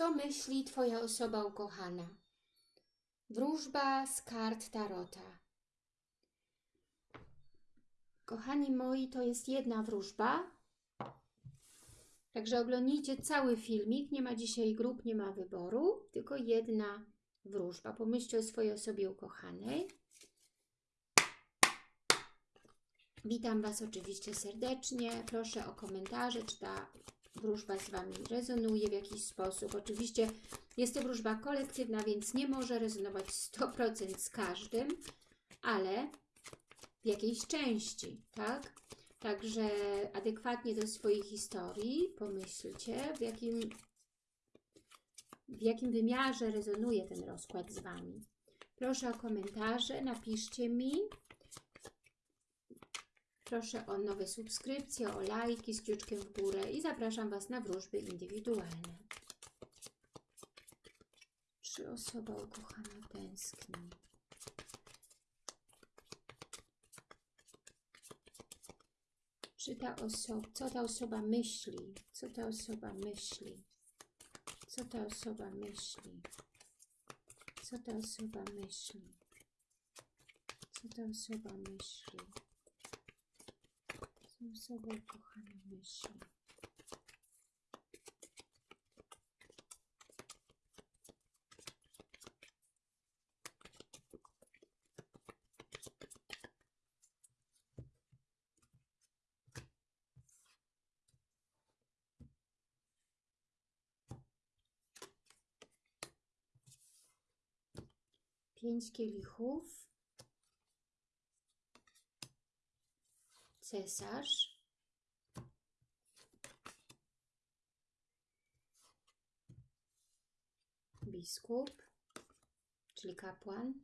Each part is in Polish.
Co myśli Twoja osoba ukochana? Wróżba z kart Tarota. Kochani moi, to jest jedna wróżba. Także oglądnijcie cały filmik. Nie ma dzisiaj grup, nie ma wyboru, tylko jedna wróżba. Pomyślcie o swojej osobie ukochanej. Witam Was oczywiście serdecznie. Proszę o komentarze, czy ta wróżba z Wami rezonuje w jakiś sposób. Oczywiście jest to wróżba kolektywna, więc nie może rezonować 100% z każdym, ale w jakiejś części, tak? Także adekwatnie do swojej historii pomyślcie, w jakim, w jakim wymiarze rezonuje ten rozkład z Wami. Proszę o komentarze, napiszcie mi. Proszę o nowe subskrypcje, o lajki z kciuczkiem w górę i zapraszam Was na wróżby indywidualne. Czy osoba ukochana tęskni? Czy ta osoba, co ta osoba myśli? Co ta osoba myśli? Co ta osoba myśli? Co ta osoba myśli? Co ta osoba myśli? Co osoba ukochana myśli? Pięć kielichów. Cesarz. Biskup, czyli kapłan.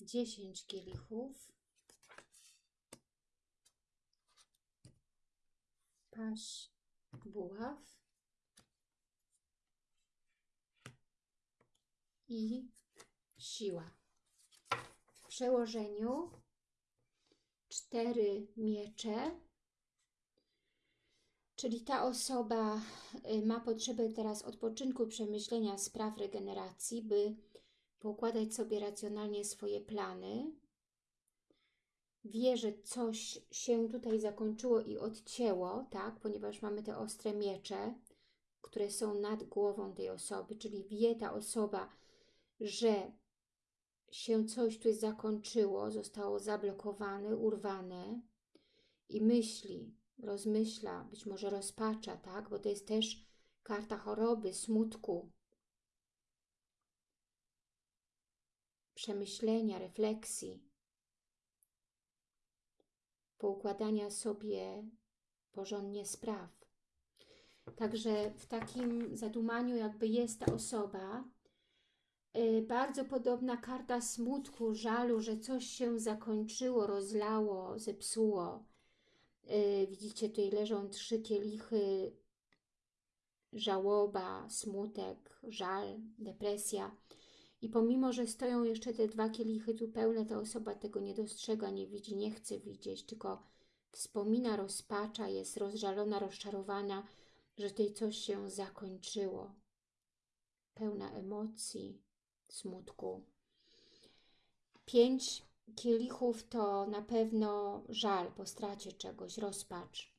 Dziesięć kielichów. Paź, buław. I siła. W przełożeniu cztery miecze, czyli ta osoba y, ma potrzebę teraz odpoczynku, przemyślenia spraw regeneracji, by poukładać sobie racjonalnie swoje plany. Wie, że coś się tutaj zakończyło i odcięło, tak, ponieważ mamy te ostre miecze, które są nad głową tej osoby, czyli wie ta osoba, że się coś tu zakończyło, zostało zablokowane, urwane i myśli, rozmyśla, być może rozpacza, tak? Bo to jest też karta choroby, smutku, przemyślenia, refleksji, poukładania sobie porządnie spraw. Także w takim zadumaniu jakby jest ta osoba, bardzo podobna karta smutku, żalu, że coś się zakończyło, rozlało, zepsuło. Y, widzicie, tutaj leżą trzy kielichy, żałoba, smutek, żal, depresja. I pomimo, że stoją jeszcze te dwa kielichy tu pełne, ta osoba tego nie dostrzega, nie widzi, nie chce widzieć, tylko wspomina, rozpacza, jest rozżalona, rozczarowana, że tutaj coś się zakończyło. Pełna emocji, smutku. Pięć kielichów to na pewno żal po stracie czegoś, rozpacz.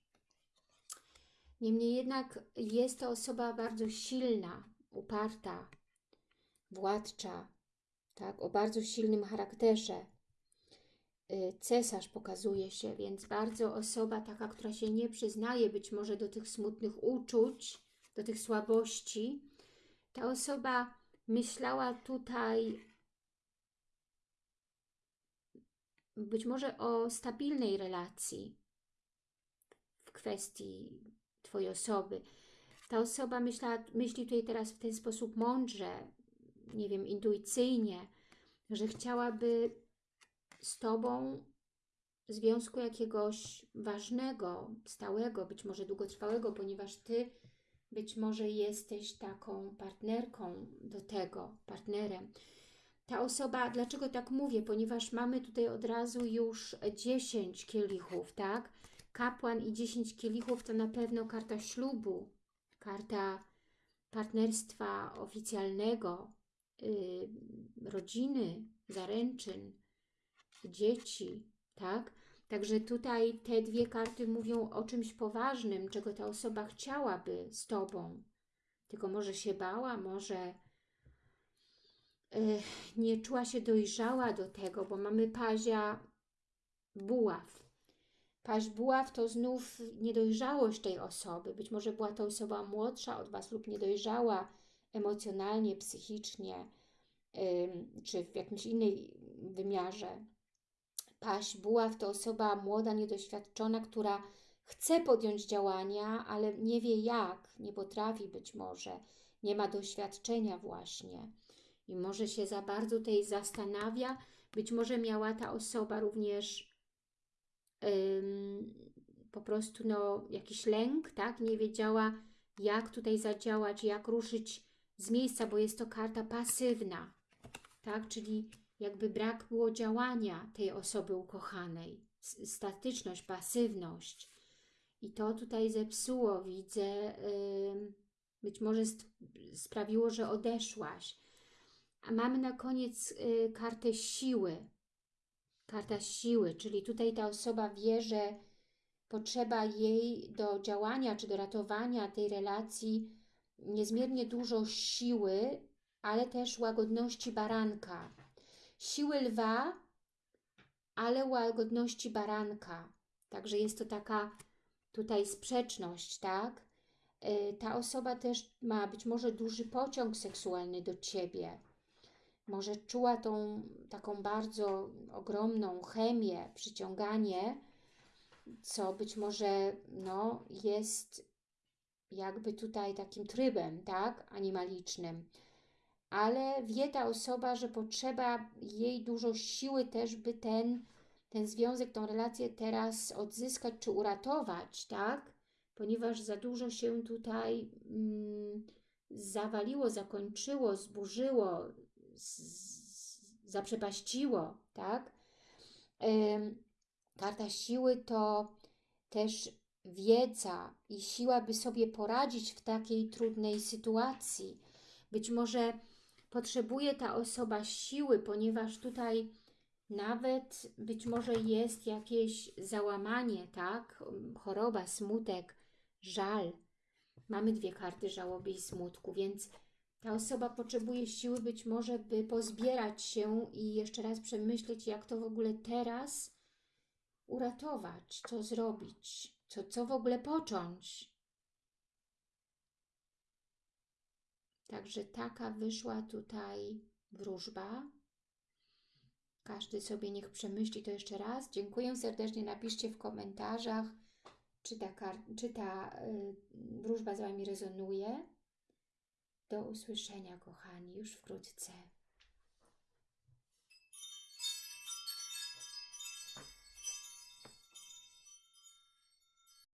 Niemniej jednak jest to osoba bardzo silna, uparta, władcza, tak, o bardzo silnym charakterze. Y, cesarz pokazuje się, więc bardzo osoba taka, która się nie przyznaje być może do tych smutnych uczuć, do tych słabości. Ta osoba myślała tutaj być może o stabilnej relacji w kwestii Twojej osoby. Ta osoba myśla, myśli tutaj teraz w ten sposób mądrze, nie wiem, intuicyjnie, że chciałaby z Tobą związku jakiegoś ważnego, stałego, być może długotrwałego, ponieważ Ty być może jesteś taką partnerką do tego, partnerem. Ta osoba, dlaczego tak mówię? Ponieważ mamy tutaj od razu już 10 kielichów, tak? Kapłan i 10 kielichów to na pewno karta ślubu, karta partnerstwa oficjalnego, y, rodziny, zaręczyn, dzieci, tak? Także tutaj te dwie karty mówią o czymś poważnym, czego ta osoba chciałaby z Tobą. Tylko może się bała, może y, nie czuła się dojrzała do tego, bo mamy pazia buław. Paź buław to znów niedojrzałość tej osoby. Być może była to osoba młodsza od Was lub niedojrzała emocjonalnie, psychicznie, czy w jakimś innej wymiarze. Paź buław to osoba młoda, niedoświadczona, która chce podjąć działania, ale nie wie jak, nie potrafi być może, nie ma doświadczenia właśnie i może się za bardzo tej zastanawia. Być może miała ta osoba również ym, po prostu no, jakiś lęk, tak? Nie wiedziała, jak tutaj zadziałać, jak ruszyć z miejsca, bo jest to karta pasywna, tak? Czyli jakby brak było działania tej osoby ukochanej, statyczność, pasywność. I to tutaj zepsuło, widzę, być może sprawiło, że odeszłaś. A mamy na koniec yy, kartę siły. Karta siły, czyli tutaj ta osoba wie, że potrzeba jej do działania czy do ratowania tej relacji niezmiernie dużo siły, ale też łagodności baranka. Siły lwa, ale łagodności baranka. Także jest to taka tutaj sprzeczność, tak? Y, ta osoba też ma być może duży pociąg seksualny do Ciebie. Może czuła tą taką bardzo ogromną chemię, przyciąganie, co być może no, jest jakby tutaj takim trybem, tak, animalicznym. Ale wie ta osoba, że potrzeba jej dużo siły też, by ten, ten związek, tą relację teraz odzyskać czy uratować, tak? Ponieważ za dużo się tutaj mm, zawaliło, zakończyło, zburzyło, zaprzepaściło, tak? Karta siły to też wiedza i siła, by sobie poradzić w takiej trudnej sytuacji. Być może potrzebuje ta osoba siły, ponieważ tutaj nawet być może jest jakieś załamanie, tak? Choroba, smutek, żal. Mamy dwie karty żałoby i smutku, więc ta osoba potrzebuje siły być może, by pozbierać się i jeszcze raz przemyśleć, jak to w ogóle teraz uratować, co zrobić, co, co w ogóle począć. Także taka wyszła tutaj wróżba. Każdy sobie niech przemyśli to jeszcze raz. Dziękuję serdecznie. napiszcie w komentarzach, czy ta, czy ta y, wróżba z Wami rezonuje. Do usłyszenia, kochani, już wkrótce.